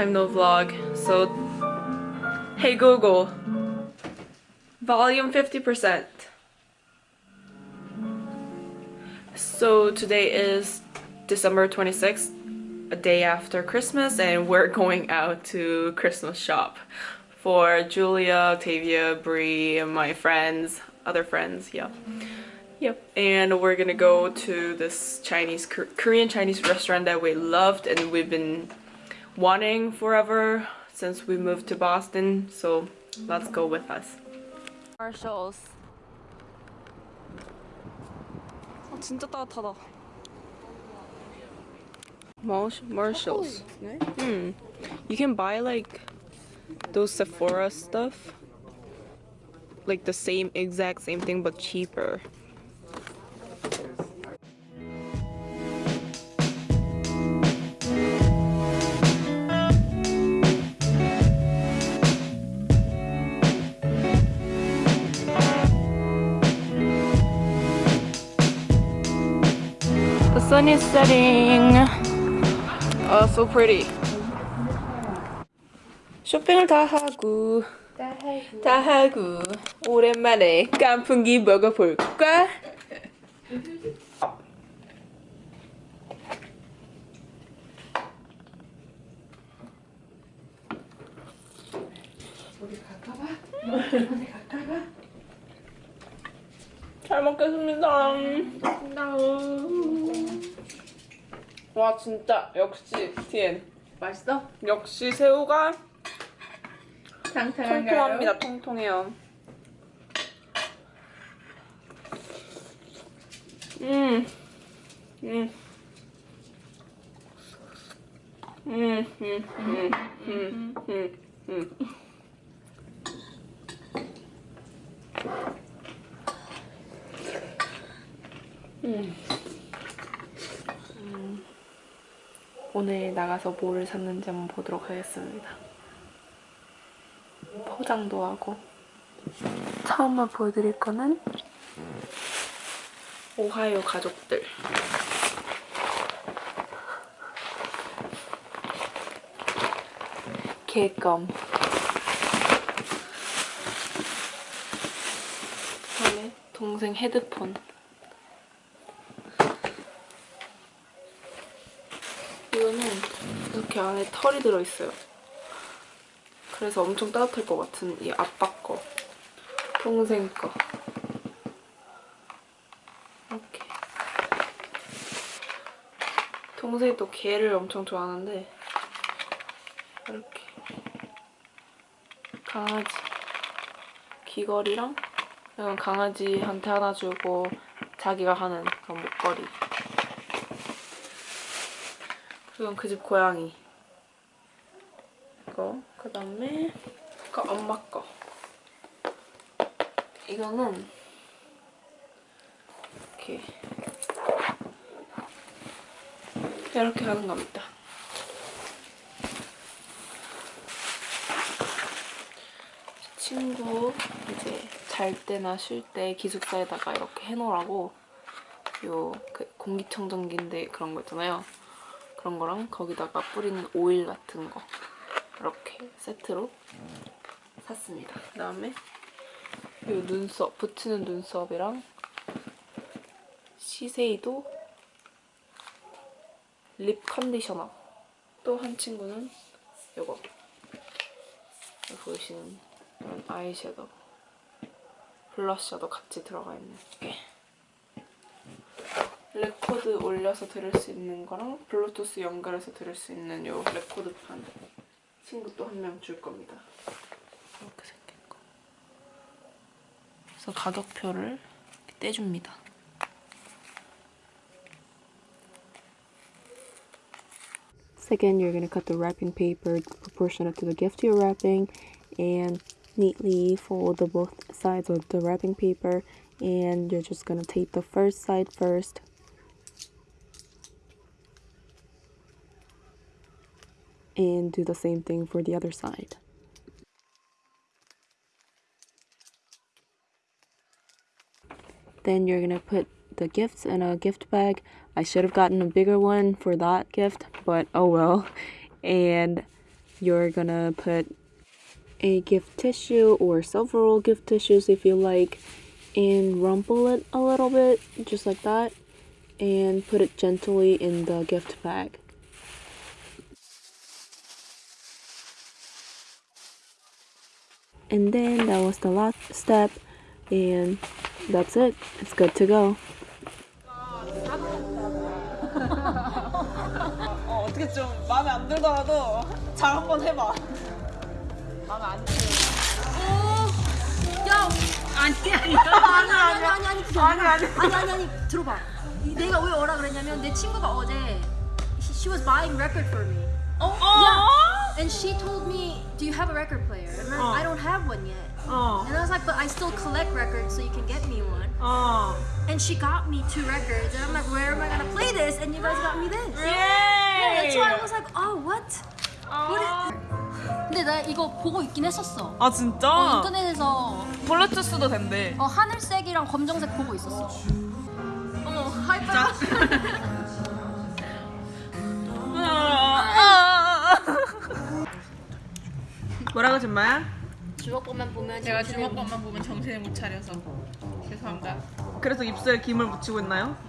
time no vlog. So, hey Google, volume 50%. So today is December 26th, a day after Christmas, and we're going out to Christmas shop for Julia, Octavia, Brie, and my friends, other friends, yeah. Yep. And we're gonna go to this Chinese, Korean Chinese restaurant that we loved and we've been wanting forever since we moved to Boston. So let's go with us. Marshalls. 아, 진짜 따뜻하다. Marshalls. Hmm. You can buy like those Sephora stuff. Like the same exact same thing but cheaper. Sun is setting. Oh, so pretty. 쇼핑을 다 하고 다 하고 오랜만에 깐풍기 먹어볼까? 우리 갈까 봐? 우리 갈까 봐? 잘 먹겠습니다. 와 진짜 역시 TN 맛있어? 역시 새우가? 통통합니다. 통통해요. 음, 음, 음, 음, 음, 음, 음, 음. 음. 오늘 나가서 뭐를 샀는지 한번 보도록 하겠습니다. 포장도 하고. 처음으로 보여드릴 거는 오하이오 가족들. 개껌. 그다음에 동생 헤드폰 이거는 이렇게 안에 털이 들어있어요. 그래서 엄청 따뜻할 것 같은 이 아빠 거. 동생 거. 이렇게. 동생이 또 개를 엄청 좋아하는데 이렇게. 강아지. 귀걸이랑 이건 강아지한테 하나 주고 자기가 하는 그런 목걸이. 그리고 그집 고양이 그 다음에 그 엄마 거. 이거는 이렇게 이렇게 하는 겁니다. 친구 이제 잘 때나 쉴 때 기숙사에다가 이렇게 해놓으라고 요 그 공기청정기인데 그런 거 있잖아요. 그런 거랑 거기다가 뿌리는 오일 같은 거 이렇게 세트로 샀습니다. 그 다음에 이 눈썹, 붙이는 눈썹이랑 시세이도 립 컨디셔너. 또 한 친구는 이거. 보이시는 이런 아이섀도우 블러셔도 같이 들어가 있는 게. 레코드 올려서 들을 수 있는 거랑 블루투스 연결해서 들을 수 있는 요 레코드판 친구 또 한 명 줄 겁니다. 이렇게 생긴 거. 그래서 가격표를 떼줍니다. Second, you're going to cut the wrapping paper proportionate to the gift you're wrapping and neatly fold the both sides of the wrapping paper and you're just going to tape the first side first and do the same thing for the other side. Then you're gonna put the gifts in a gift bag. I should have gotten a bigger one for that gift, but oh well. And you're gonna put a gift tissue or several gift tissues if you like and rumple it a little bit just like that and put it gently in the gift bag. And then that was the last step and that's it. It's good to go. 어, 어떻게 좀 마음에 안 들더라도 잘 한번 해봐. 마음에 안 들어. 야, 아니 아니 아니 아니 아니 아니 그게 아니, 아니. 아니 아니 들어봐. 이- 내가 왜 오라 그랬냐면 내 친구가 어제 she, she was buying record for me. 어? Yeah. And she told me, "Do you have a record player?" And I'm, 어. I don't have one yet. 어. And I was like, "But I still collect records, so you can get me one." 어. And she got me two records, and I'm like, "Where am I gonna play this?" And you guys got me this. 예. Yeah, that's why I was like, "Oh, what?" 어. What is- 근데 나 이거 보고 있긴 했었어. 아 진짜? 어, 인터넷에서 블루투스도 된대. 어, 하늘색이랑 검정색 보고 있었어. 어머, 하이파이브. 뭐라고 준마야? 주먹밥만 보면 제가 주먹밥만 보면 정신을 못 차려서 죄송합니다. 그래서 입술에 김을 묻히고 있나요?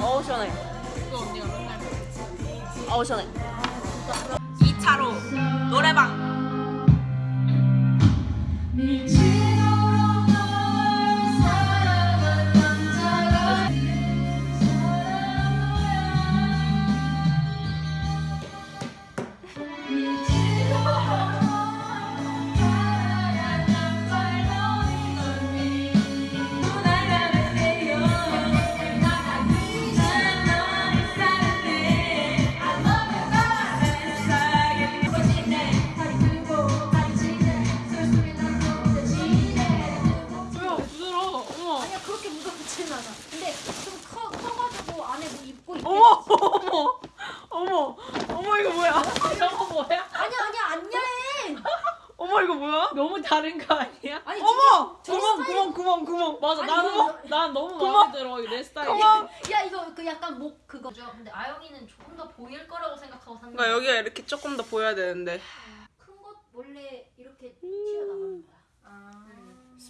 어우 시원해. 이거 언니가 맨날 어우 시원해. 2차로 노래방.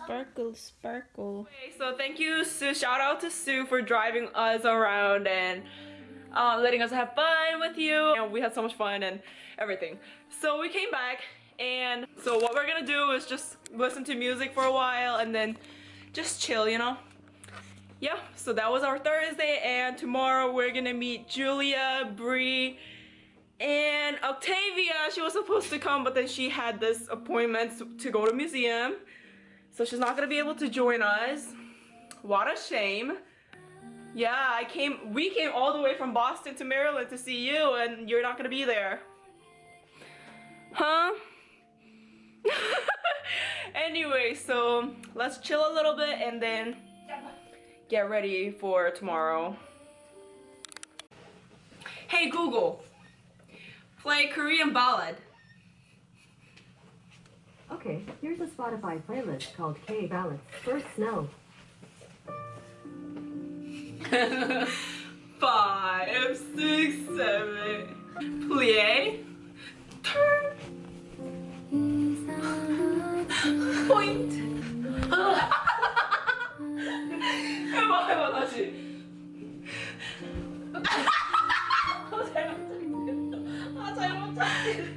Sparkle, sparkle. Okay, so thank you, Sue. Shout out to Sue for driving us around and uh, letting us have fun with you. And we had so much fun and everything. So we came back, and so what we're gonna do is just listen to music for a while and then just chill, you know? Yeah, so that was our Thursday, and tomorrow we're gonna meet Julia, Bree, and Octavia. She was supposed to come, but then she had this appointment to go to museum. So she's not gonna be able to join us. What a shame. Yeah, I came we came all the way from Boston to Maryland to see you and you're not gonna be there. Huh? anyway, so let's chill a little bit and then get ready for tomorrow. Hey Google, play Korean ballad. Okay, here's a Spotify playlist called K Ballads. First Snow. Five, six, seven. Plie. Turn. Point. 해봐, 해봐, 다시. 아, 잘못 찾기. 아,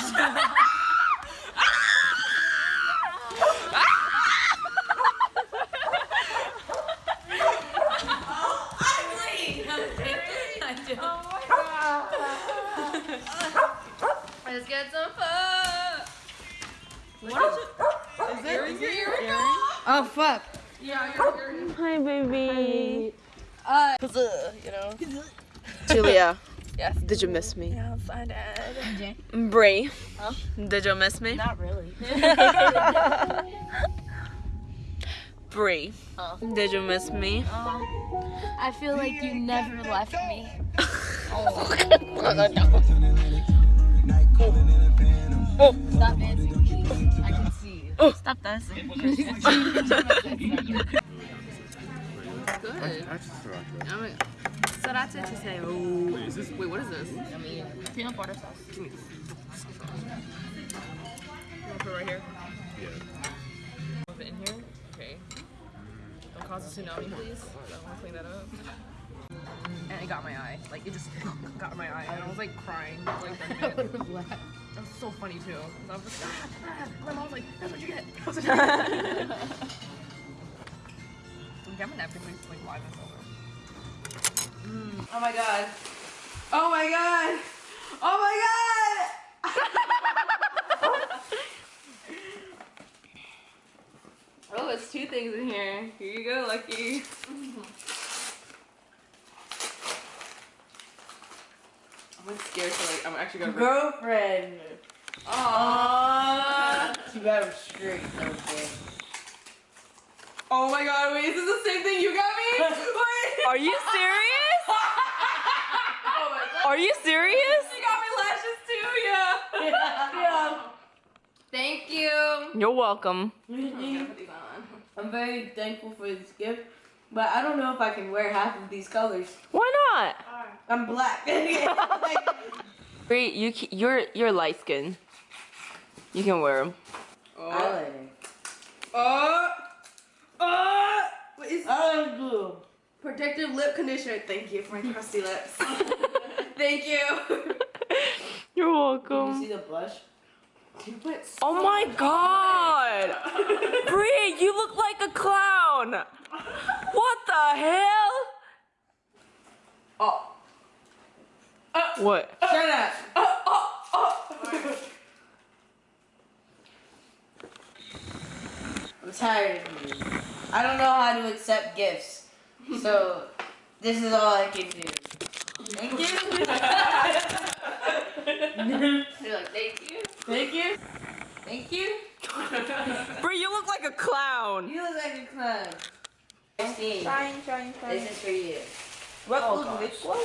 Ah, Did you miss me? Yes, I did. Brie. Did you miss me? Not really. Brie. Did you miss me? Um, I feel like you never left me. oh Stop dancing. I can see you. Oh. Stop dancing. Good. Sriracha to say. Wait, is this? Wait, what is this? I mean, peanut butter sauce. Give me this. You want to put it right here? Yeah. Put it in here. Okay. Don't cause a tsunami, please. I want to clean that up. And it got my eye. Like it just got my eye, and I was like crying. Like that was so funny too. 'Cause I was just, ah, ah. my mom was like, "That's what you get." That's what you get. Okay, I'm gonna napkin please like live this over. Oh my god. Oh my god. Oh my god. oh, it's two things in here. Here you go, Lucky. I'm like scared to like. I'm actually gonna. Girlfriend. Aww. You got him straight. Okay. Oh my god, wait, is this the same thing you got me? Wait. Are you serious? Oh my god. Are you serious? You got me lashes too, yeah. yeah. Thank you. You're welcome. I'm very thankful for this gift, but I don't know if I can wear half of these colors. Why not? I'm black. Like, Bree, you you're you're light skin. You can wear them. eyeliner. Oh, uh, oh, uh, what is Eyeliner glue. protective lip conditioner? Thank you for my crusty lips. Thank you. You're You welcome. see the blush? You put Oh my god! Bree, you look like a clown! What the hell? Oh. Uh, what? Uh, uh, Shut up. I'm tired of you. I don't know how to accept gifts. So, this is all I can do. Thank you. They're like, thank you. Thank you. Thank you. Bro, you look like a clown. You look like a clown. Christine, trying, trying, trying. This is for you. What oh, was which one?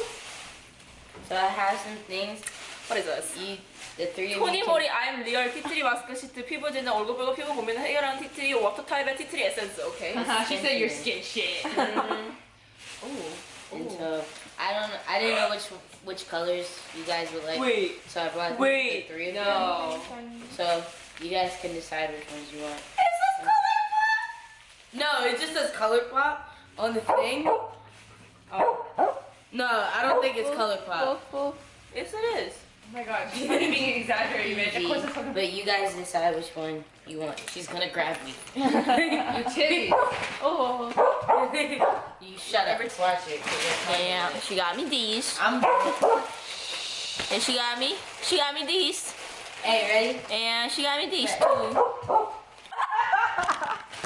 So I have some things. What is this? 이, the three Tonymoly, I'm Real 티트리 마스크 시트 피부 진정 얼굴 붉은 피부 T3 water 워터 T3 에센스. Okay. She said your skin shit. mm. Oh. And so I don't. I didn't know which which colors you guys would like. wait So I brought wait the three of them. no So you guys can decide which ones you want. Is this colour crop? No it just says color pop on the thing oh No, I don't think it's color pop. yes it is Oh my god, she's being exaggerated, man. Of course it's Easy. But you guys decide which one you want. She's gonna grab me. your titties. oh, oh, oh. You shut up. Watch it. 'cause it's yeah she got me these I'm. and she got me she got me these Hey, ready? and she got me these too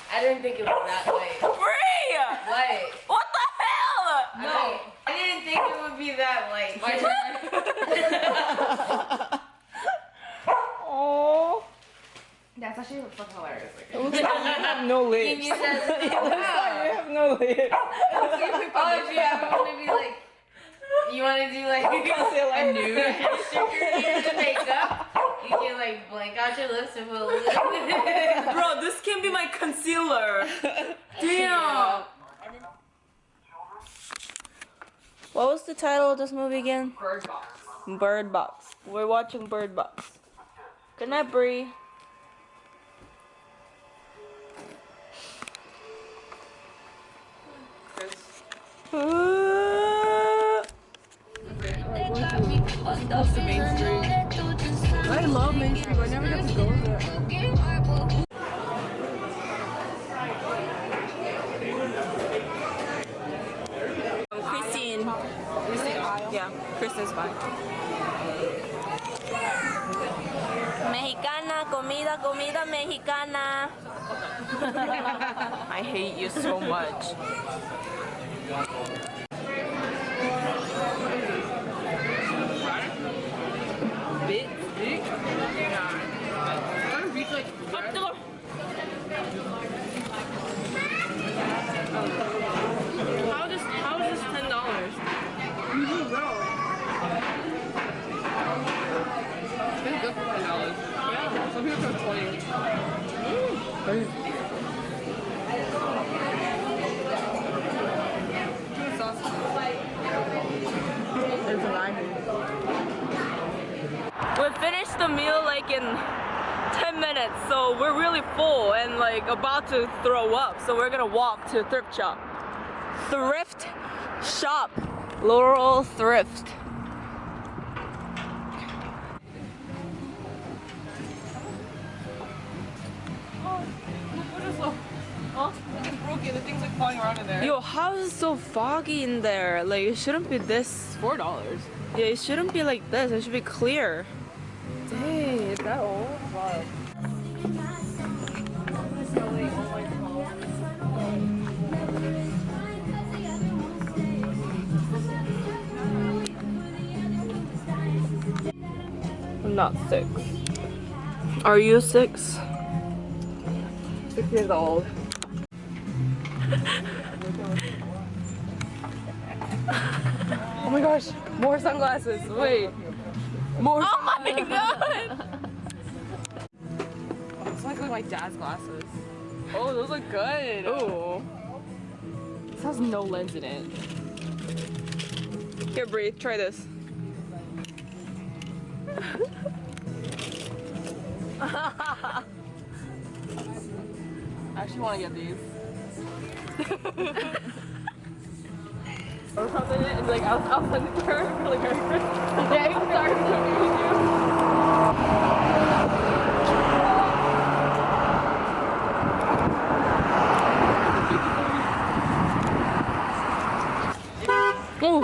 I didn't think it was that way. Brie White. what the hell No, I didn't think it would be that white. My turn. oh That's actually fucking hilarious. Like, it looks like you have no lips Can you say- it looks like you oh, have no lips Oh, if you ever want to be like, you want to do like a nude the makeup, you can like blank out your lips and put a little. Bro, this can be my concealer. Damn. What was the title of this movie again? bird box. Bird Box. We're watching Bird Box. Good night, Brie. I love Main mainstream. I never got to go there. Christine. Christine. Yeah, Kristen's fine. la comida mexicana. I hate you so much. How does how is this ten dollars? It's good for ten dollars. Some people charge twenty. We finished the meal like in 10 minutes, so we're really full and like about to throw up. So we're gonna walk to thrift shop. Thrift shop. Laurel Thrift. There. Yo, how is it so foggy in there? Like it shouldn't be this. four dollars. Yeah, it shouldn't be like this. It should be clear. Dang, is that old? Wow. I'm not six. Are you six? Six years old. oh my gosh, more sunglasses. Wait. More Oh my god! It's like my dad's glasses. Oh, those look good. Ooh. This has no lens in it. Here, breathe. Try this. I actually want to get these. or something. It's like I'll, I'll send it to her for like Merry Christmas. Yeah, I'm sorry for you. Ooh.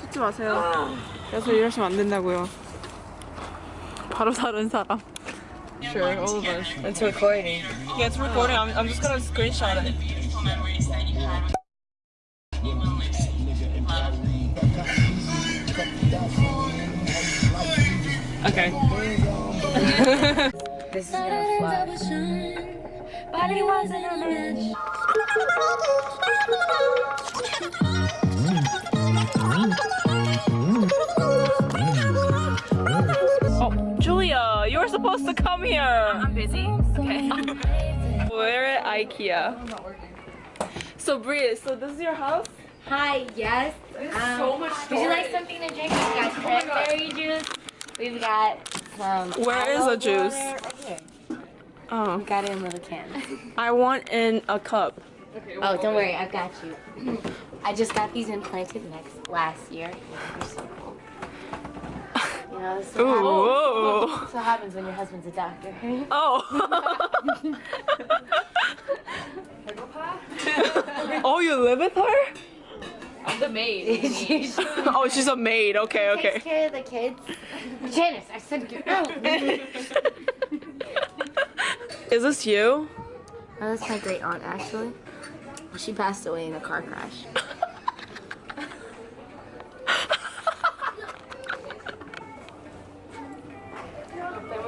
찍지 마세요. 그래서 이러시면 안 된다고요. 바로 다른 사람. Sure, all of us. It's recording. Yeah, it's recording. I'm, I'm just gonna screenshot it. Okay. This is gonna flash. Come here. I'm busy. Okay. We're at IKEA. So Bria, so this is your house? Hi, yes. Um, so much Would you like something to drink? We've got cranberry juice. We've got some. Where is apple the juice? water. Right here. Oh, We got it in little cans. I want in a cup. Oh, don't worry, I've got you. I just got these implanted next last year. They're so cool. You know, this is Ooh, what happens, whoa. this is what happens when your husband's a doctor. Oh. oh, you live with her? I'm the maid. Oh, she's a maid. Okay, okay. takes care of the kids. Janice, I said get out. Is this you? Oh, that's my great aunt, actually. She passed away in a car crash.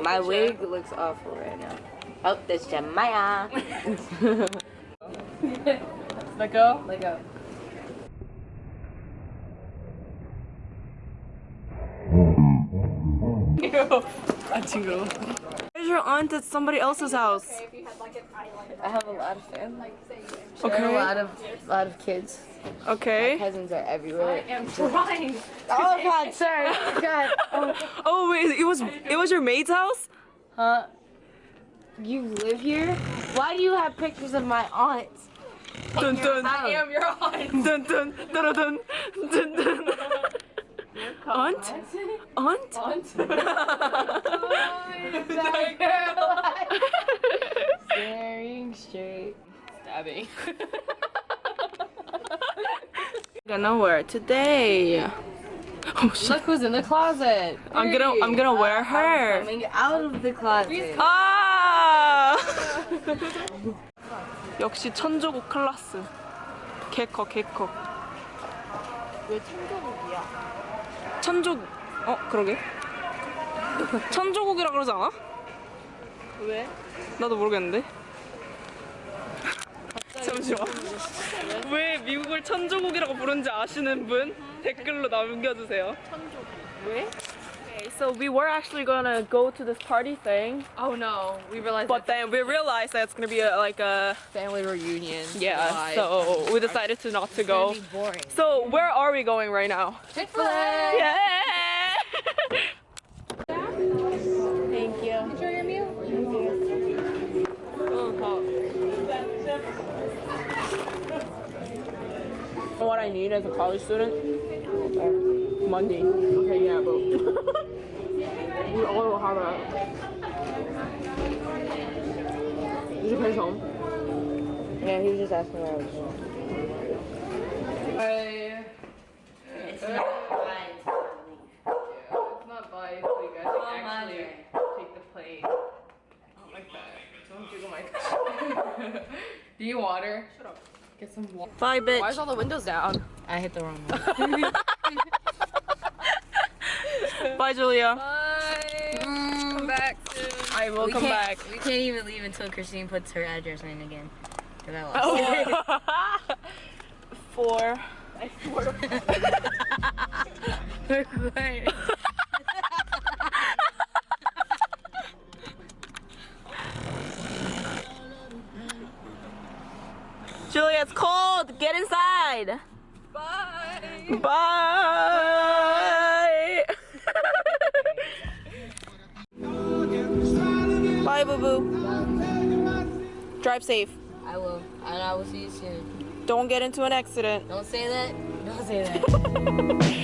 My wig looks awful right now. Oh, that's Jemaya. Let go. Let go. Where's your aunt at somebody else's house? I have a lot of family. I Okay. have a lot of, lot of kids. Okay. Cousins are everywhere. I'm trying. Oh God, sorry. God. Oh, Oh wait, it was it was your maid's house? huh? You live here? Why do you have pictures of my aunts? Dun dun. I am your aunt. Dun dun dun dun dun dun. Aunt? Aunt? Aunt. Staring straight. Stabbing. Gonna wear today. Oh shit. Look who's in the closet. I'm gonna I'm gonna wear her. Coming out of the closet. 아! 역시 천조국 클라스. 개커 개커. 왜 천조국이야? 천조 어 그러게. 천조국이라 그러지 않아? 왜? 나도 모르겠는데. 잠시만. 왜 미국을 천조국이라고 부른지 아시는 분 댓글로 남겨주세요. 천조국. 왜? Okay, so we were actually gonna go to this party thing, Oh no, we realized but then we realized that it's gonna be a, like a family reunion. yeah. live. So we decided to not to go. boring. So where are we going right now? Chick-fil-A. Yeah. what I need as a college student? Money. Okay, yeah, but we all will have that. Did you pay home? Yeah, he was just asking where I was going. I, It's not right. it's not biased, so you guys can actually take the plate. Not like that. Don't jiggle my Do you water? Shut. Get some water. Bye, bitch. Why is all the windows down? I hit the wrong one. Bye, Julia. Bye. Mm. Come back soon. I will we come back. We can't even leave until Christine puts her address in again. 'Cause I lost oh. it. Four. Recording. Julia, safe. I will. And I will see you soon. Don't get into an accident. Don't say that. Don't say that.